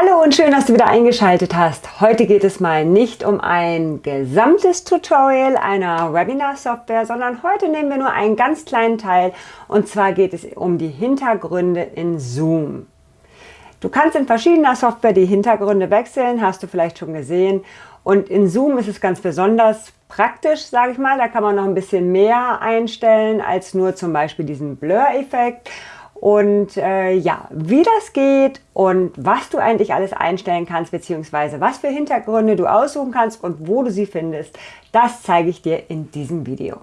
Hallo und schön, dass du wieder eingeschaltet hast. Heute geht es mal nicht um ein gesamtes Tutorial einer Webinar-Software, sondern heute nehmen wir nur einen ganz kleinen Teil und zwar geht es um die Hintergründe in Zoom. Du kannst in verschiedener Software die Hintergründe wechseln, hast du vielleicht schon gesehen. Und in Zoom ist es ganz besonders praktisch, sage ich mal. Da kann man noch ein bisschen mehr einstellen als nur zum Beispiel diesen Blur-Effekt. Und äh, ja, wie das geht und was du eigentlich alles einstellen kannst, beziehungsweise was für Hintergründe du aussuchen kannst und wo du sie findest, das zeige ich dir in diesem Video.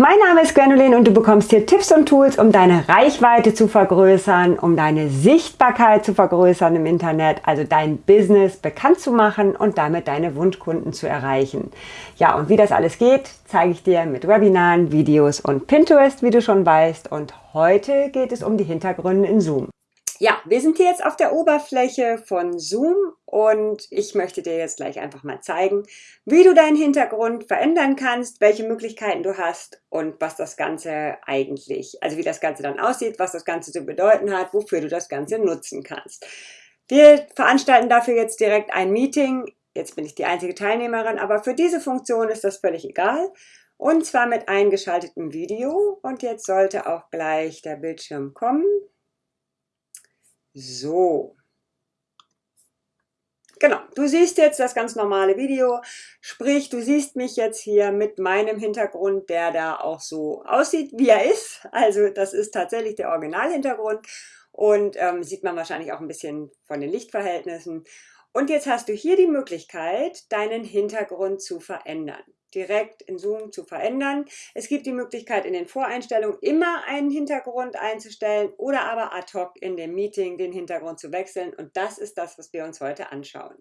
Mein Name ist Gwendoline und du bekommst hier Tipps und Tools, um deine Reichweite zu vergrößern, um deine Sichtbarkeit zu vergrößern im Internet, also dein Business bekannt zu machen und damit deine Wunschkunden zu erreichen. Ja, und wie das alles geht, zeige ich dir mit Webinaren, Videos und Pinterest, wie du schon weißt. Und heute geht es um die Hintergründe in Zoom. Ja, wir sind hier jetzt auf der Oberfläche von Zoom und ich möchte dir jetzt gleich einfach mal zeigen, wie du deinen Hintergrund verändern kannst, welche Möglichkeiten du hast und was das Ganze eigentlich, also wie das Ganze dann aussieht, was das Ganze zu bedeuten hat, wofür du das Ganze nutzen kannst. Wir veranstalten dafür jetzt direkt ein Meeting. Jetzt bin ich die einzige Teilnehmerin, aber für diese Funktion ist das völlig egal. Und zwar mit eingeschaltetem Video. Und jetzt sollte auch gleich der Bildschirm kommen. So. Genau, du siehst jetzt das ganz normale Video, sprich, du siehst mich jetzt hier mit meinem Hintergrund, der da auch so aussieht, wie er ist. Also das ist tatsächlich der Originalhintergrund und ähm, sieht man wahrscheinlich auch ein bisschen von den Lichtverhältnissen. Und jetzt hast du hier die Möglichkeit, deinen Hintergrund zu verändern direkt in Zoom zu verändern. Es gibt die Möglichkeit in den Voreinstellungen immer einen Hintergrund einzustellen oder aber ad hoc in dem Meeting den Hintergrund zu wechseln und das ist das, was wir uns heute anschauen.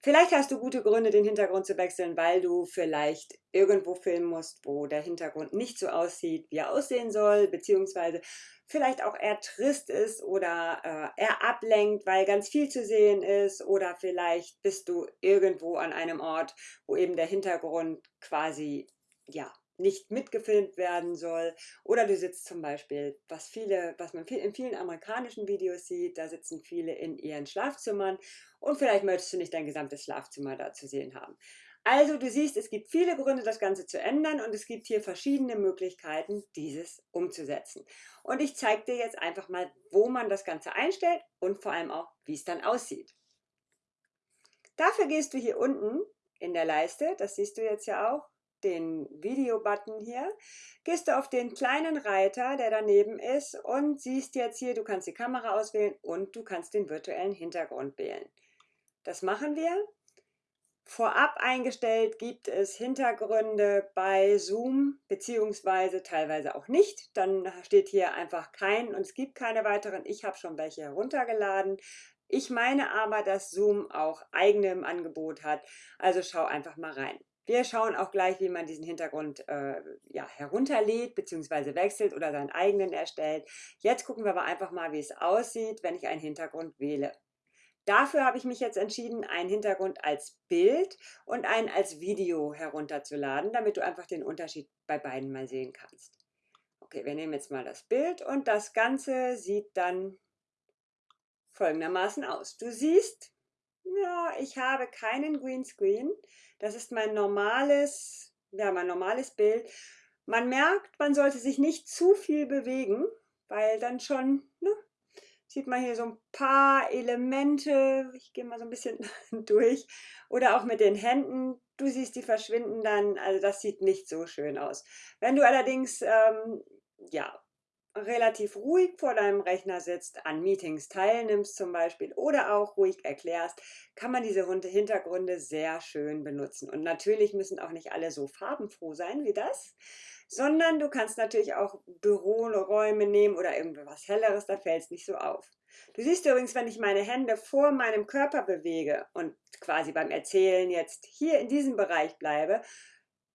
Vielleicht hast du gute Gründe, den Hintergrund zu wechseln, weil du vielleicht irgendwo filmen musst, wo der Hintergrund nicht so aussieht, wie er aussehen soll, beziehungsweise vielleicht auch eher trist ist oder äh, eher ablenkt, weil ganz viel zu sehen ist oder vielleicht bist du irgendwo an einem Ort, wo eben der Hintergrund quasi ja nicht mitgefilmt werden soll. Oder du sitzt zum Beispiel, was viele, was man viel, in vielen amerikanischen Videos sieht, da sitzen viele in ihren Schlafzimmern und vielleicht möchtest du nicht dein gesamtes Schlafzimmer da zu sehen haben. Also du siehst, es gibt viele Gründe, das Ganze zu ändern und es gibt hier verschiedene Möglichkeiten, dieses umzusetzen. Und ich zeige dir jetzt einfach mal, wo man das Ganze einstellt und vor allem auch, wie es dann aussieht. Dafür gehst du hier unten in der Leiste, das siehst du jetzt ja auch, den Video-Button hier, gehst du auf den kleinen Reiter, der daneben ist und siehst jetzt hier, du kannst die Kamera auswählen und du kannst den virtuellen Hintergrund wählen. Das machen wir. Vorab eingestellt gibt es Hintergründe bei Zoom, beziehungsweise teilweise auch nicht. Dann steht hier einfach kein und es gibt keine weiteren. Ich habe schon welche heruntergeladen. Ich meine aber, dass Zoom auch eigene im Angebot hat. Also schau einfach mal rein. Wir schauen auch gleich, wie man diesen Hintergrund äh, ja, herunterlädt bzw. wechselt oder seinen eigenen erstellt. Jetzt gucken wir aber einfach mal, wie es aussieht, wenn ich einen Hintergrund wähle. Dafür habe ich mich jetzt entschieden, einen Hintergrund als Bild und einen als Video herunterzuladen, damit du einfach den Unterschied bei beiden mal sehen kannst. Okay, wir nehmen jetzt mal das Bild und das Ganze sieht dann folgendermaßen aus. Du siehst, ja, ich habe keinen Greenscreen. Das ist mein normales, ja, mein normales Bild. Man merkt, man sollte sich nicht zu viel bewegen, weil dann schon ne, sieht man hier so ein paar Elemente, ich gehe mal so ein bisschen durch, oder auch mit den Händen, du siehst, die verschwinden dann, also das sieht nicht so schön aus. Wenn du allerdings, ähm, ja, relativ ruhig vor deinem Rechner sitzt, an Meetings teilnimmst zum Beispiel oder auch ruhig erklärst, kann man diese Hintergründe sehr schön benutzen. Und natürlich müssen auch nicht alle so farbenfroh sein wie das, sondern du kannst natürlich auch Büroräume nehmen oder irgendwas Helleres, da fällt es nicht so auf. Du siehst übrigens, wenn ich meine Hände vor meinem Körper bewege und quasi beim Erzählen jetzt hier in diesem Bereich bleibe,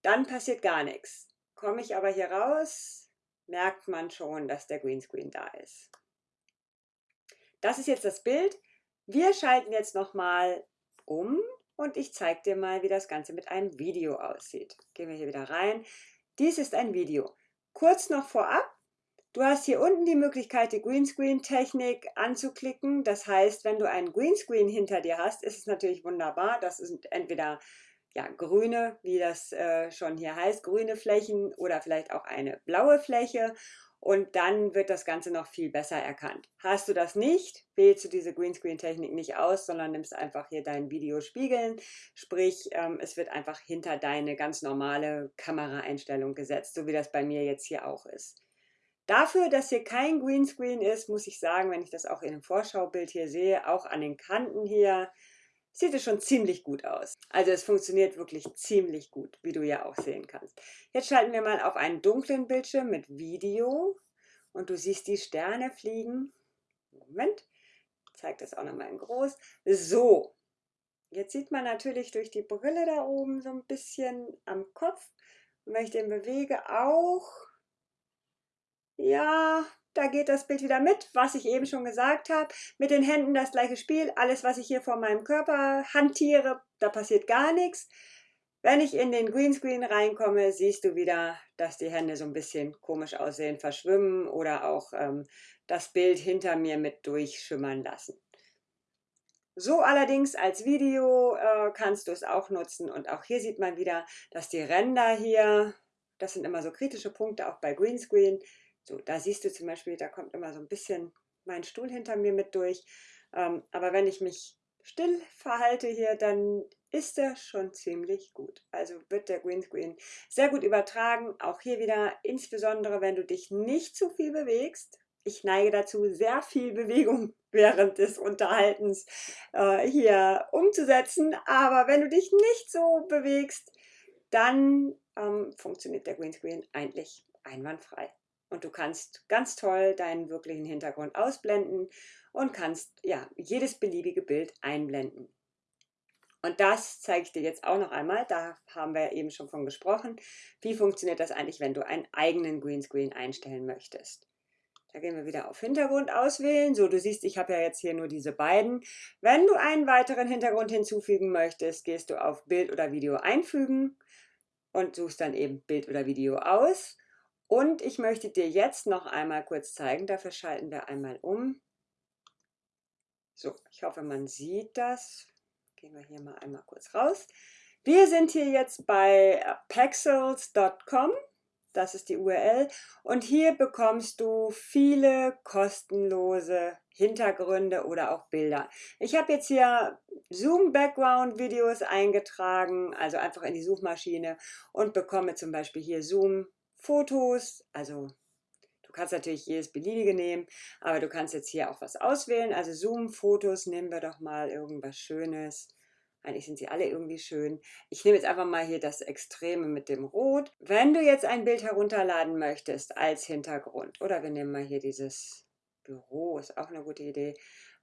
dann passiert gar nichts. Komme ich aber hier raus, merkt man schon, dass der Greenscreen da ist. Das ist jetzt das Bild. Wir schalten jetzt nochmal um und ich zeige dir mal, wie das Ganze mit einem Video aussieht. Gehen wir hier wieder rein. Dies ist ein Video. kurz noch vorab, Du hast hier unten die Möglichkeit, die Greenscreen-Technik anzuklicken. Das heißt, wenn du einen Greenscreen hinter dir hast, ist es natürlich wunderbar. Das sind entweder ja, grüne, wie das äh, schon hier heißt, grüne Flächen oder vielleicht auch eine blaue Fläche. Und dann wird das Ganze noch viel besser erkannt. Hast du das nicht, wählst du diese Greenscreen-Technik nicht aus, sondern nimmst einfach hier dein Video spiegeln. Sprich, ähm, es wird einfach hinter deine ganz normale Kameraeinstellung gesetzt, so wie das bei mir jetzt hier auch ist. Dafür, dass hier kein Greenscreen ist, muss ich sagen, wenn ich das auch in dem Vorschaubild hier sehe, auch an den Kanten hier, sieht es schon ziemlich gut aus. Also es funktioniert wirklich ziemlich gut, wie du ja auch sehen kannst. Jetzt schalten wir mal auf einen dunklen Bildschirm mit Video und du siehst die Sterne fliegen. Moment, ich zeige das auch nochmal in groß. So, jetzt sieht man natürlich durch die Brille da oben so ein bisschen am Kopf. Und wenn ich den bewege, auch ja, da geht das Bild wieder mit, was ich eben schon gesagt habe. Mit den Händen das gleiche Spiel. Alles, was ich hier vor meinem Körper hantiere, da passiert gar nichts. Wenn ich in den Greenscreen reinkomme, siehst du wieder, dass die Hände so ein bisschen komisch aussehen, verschwimmen oder auch ähm, das Bild hinter mir mit durchschimmern lassen. So allerdings als Video äh, kannst du es auch nutzen und auch hier sieht man wieder, dass die Ränder hier, das sind immer so kritische Punkte auch bei Greenscreen, so, da siehst du zum Beispiel, da kommt immer so ein bisschen mein Stuhl hinter mir mit durch. Ähm, aber wenn ich mich still verhalte hier, dann ist er schon ziemlich gut. Also wird der Greenscreen sehr gut übertragen. Auch hier wieder, insbesondere wenn du dich nicht zu viel bewegst. Ich neige dazu, sehr viel Bewegung während des Unterhaltens äh, hier umzusetzen. Aber wenn du dich nicht so bewegst, dann ähm, funktioniert der Greenscreen eigentlich einwandfrei und du kannst ganz toll deinen wirklichen Hintergrund ausblenden und kannst ja jedes beliebige Bild einblenden. Und das zeige ich dir jetzt auch noch einmal, da haben wir eben schon von gesprochen. Wie funktioniert das eigentlich, wenn du einen eigenen Greenscreen einstellen möchtest? Da gehen wir wieder auf Hintergrund auswählen. So, du siehst, ich habe ja jetzt hier nur diese beiden. Wenn du einen weiteren Hintergrund hinzufügen möchtest, gehst du auf Bild oder Video einfügen und suchst dann eben Bild oder Video aus. Und ich möchte dir jetzt noch einmal kurz zeigen, dafür schalten wir einmal um. So, ich hoffe, man sieht das. Gehen wir hier mal einmal kurz raus. Wir sind hier jetzt bei pexels.com. Das ist die URL. Und hier bekommst du viele kostenlose Hintergründe oder auch Bilder. Ich habe jetzt hier Zoom Background Videos eingetragen, also einfach in die Suchmaschine und bekomme zum Beispiel hier Zoom Fotos, also du kannst natürlich jedes beliebige nehmen, aber du kannst jetzt hier auch was auswählen. Also Zoom-Fotos, nehmen wir doch mal irgendwas Schönes. Eigentlich sind sie alle irgendwie schön. Ich nehme jetzt einfach mal hier das Extreme mit dem Rot. Wenn du jetzt ein Bild herunterladen möchtest als Hintergrund, oder wir nehmen mal hier dieses Büro, ist auch eine gute Idee,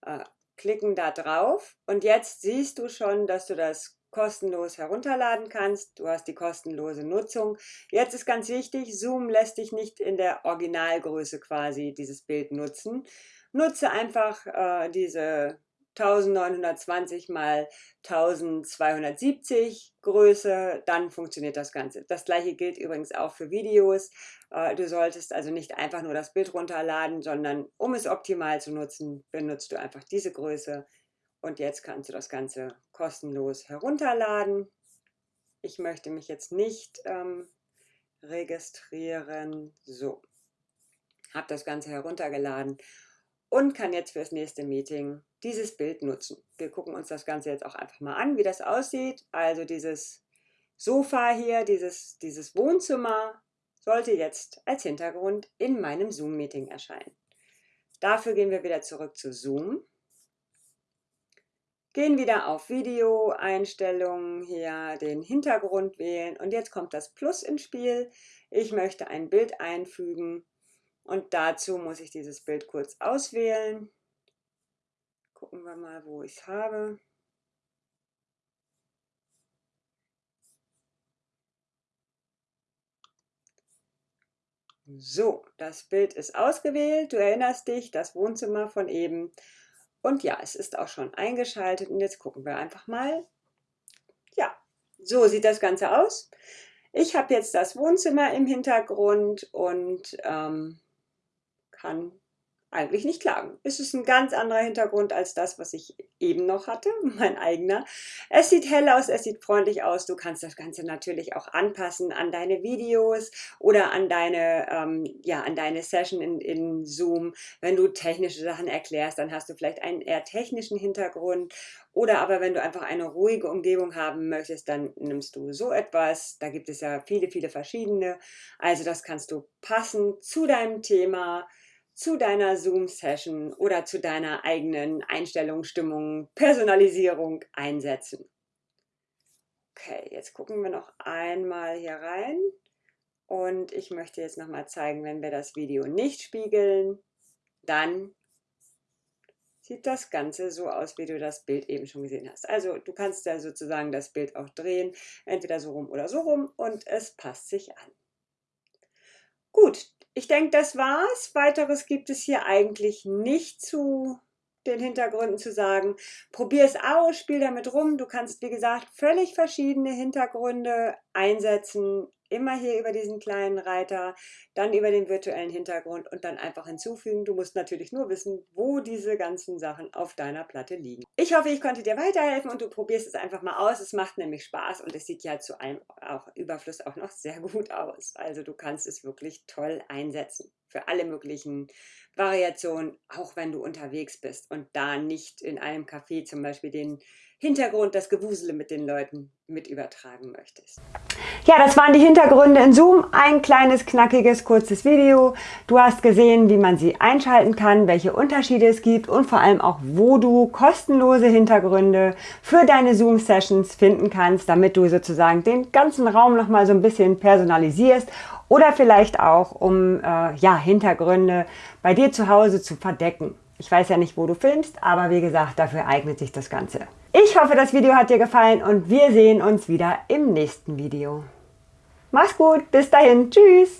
äh, klicken da drauf und jetzt siehst du schon, dass du das kostenlos herunterladen kannst. Du hast die kostenlose Nutzung. Jetzt ist ganz wichtig, Zoom lässt dich nicht in der Originalgröße quasi dieses Bild nutzen. Nutze einfach äh, diese 1920 mal 1270 Größe, dann funktioniert das Ganze. Das gleiche gilt übrigens auch für Videos. Äh, du solltest also nicht einfach nur das Bild runterladen, sondern um es optimal zu nutzen, benutzt du einfach diese Größe. Und jetzt kannst du das Ganze kostenlos herunterladen. Ich möchte mich jetzt nicht ähm, registrieren. So, habe das Ganze heruntergeladen und kann jetzt fürs nächste Meeting dieses Bild nutzen. Wir gucken uns das Ganze jetzt auch einfach mal an, wie das aussieht. Also dieses Sofa hier, dieses, dieses Wohnzimmer sollte jetzt als Hintergrund in meinem Zoom-Meeting erscheinen. Dafür gehen wir wieder zurück zu Zoom Gehen wieder auf Video, Einstellungen, hier den Hintergrund wählen und jetzt kommt das Plus ins Spiel. Ich möchte ein Bild einfügen und dazu muss ich dieses Bild kurz auswählen. Gucken wir mal, wo ich es habe. So, das Bild ist ausgewählt. Du erinnerst dich, das Wohnzimmer von eben. Und ja, es ist auch schon eingeschaltet und jetzt gucken wir einfach mal. Ja, so sieht das Ganze aus. Ich habe jetzt das Wohnzimmer im Hintergrund und ähm, kann eigentlich nicht klagen. Es ist ein ganz anderer Hintergrund als das, was ich eben noch hatte, mein eigener. Es sieht hell aus, es sieht freundlich aus. Du kannst das Ganze natürlich auch anpassen an deine Videos oder an deine, ähm, ja, an deine Session in, in Zoom. Wenn du technische Sachen erklärst, dann hast du vielleicht einen eher technischen Hintergrund. Oder aber wenn du einfach eine ruhige Umgebung haben möchtest, dann nimmst du so etwas. Da gibt es ja viele, viele verschiedene. Also das kannst du passen zu deinem Thema zu deiner Zoom-Session oder zu deiner eigenen Einstellung, Stimmung, Personalisierung einsetzen. Okay, jetzt gucken wir noch einmal hier rein. Und ich möchte jetzt nochmal zeigen, wenn wir das Video nicht spiegeln, dann sieht das Ganze so aus, wie du das Bild eben schon gesehen hast. Also du kannst ja sozusagen das Bild auch drehen, entweder so rum oder so rum und es passt sich an. Gut, ich denke, das war's. Weiteres gibt es hier eigentlich nicht zu den Hintergründen zu sagen. Probier es aus, spiel damit rum. Du kannst, wie gesagt, völlig verschiedene Hintergründe einsetzen immer hier über diesen kleinen Reiter, dann über den virtuellen Hintergrund und dann einfach hinzufügen. Du musst natürlich nur wissen, wo diese ganzen Sachen auf deiner Platte liegen. Ich hoffe, ich konnte dir weiterhelfen und du probierst es einfach mal aus. Es macht nämlich Spaß und es sieht ja zu einem auch Überfluss auch noch sehr gut aus. Also du kannst es wirklich toll einsetzen für alle möglichen Variationen, auch wenn du unterwegs bist und da nicht in einem Café zum Beispiel den Hintergrund, das Gewusele mit den Leuten mit übertragen möchtest. Ja, das waren die Hintergründe in Zoom. Ein kleines, knackiges, kurzes Video. Du hast gesehen, wie man sie einschalten kann, welche Unterschiede es gibt und vor allem auch, wo du kostenlose Hintergründe für deine Zoom-Sessions finden kannst, damit du sozusagen den ganzen Raum nochmal so ein bisschen personalisierst oder vielleicht auch, um äh, ja, Hintergründe bei dir zu Hause zu verdecken. Ich weiß ja nicht, wo du filmst, aber wie gesagt, dafür eignet sich das Ganze. Ich hoffe, das Video hat dir gefallen und wir sehen uns wieder im nächsten Video. Mach's gut, bis dahin, tschüss!